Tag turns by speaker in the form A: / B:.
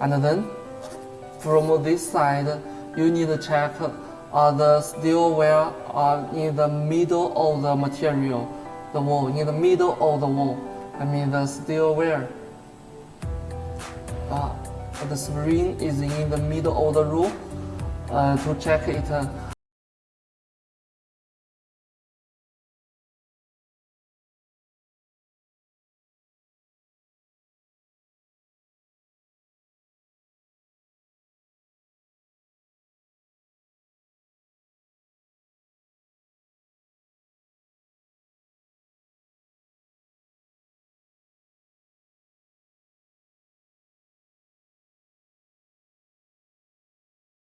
A: and then from this side you need to check uh, the steel wire uh, in the middle of the material, the wall, in the middle of the wall. I mean the steel wire. Uh, the spring is in the middle of the room uh, to check it. Uh,